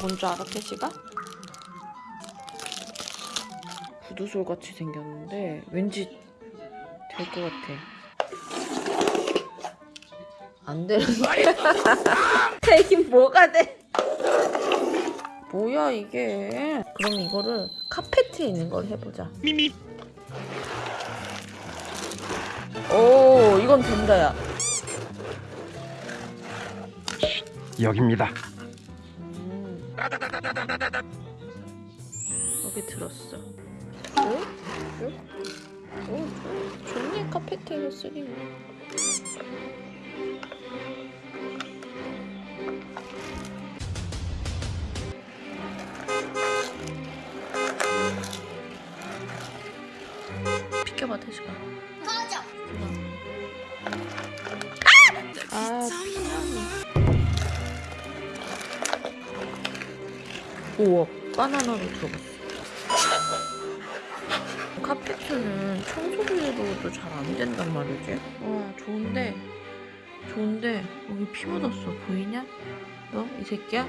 뭔줄 알아, 태시가? 구두솔 같이 생겼는데 왠지 될 것 같아. 안 되는 거야. 되긴 뭐가 돼? 뭐야 이게? 그럼 이거를 카페트에 있는 걸 해보자. 미미 오, 이건 된다야. 여기입니다. 음. 여기 들었어. 어? 어? 어? 좋네 카페트에서 쓰기는. 비켜봐 대시가. 꺼져. 아 피나니. 우와 바나나로 들어갔어. 카페트는 청소기로도 잘 안 된단 말이지. 와 좋은데 좋은데 여기 피 묻었어 보이냐? 너 이 새끼야?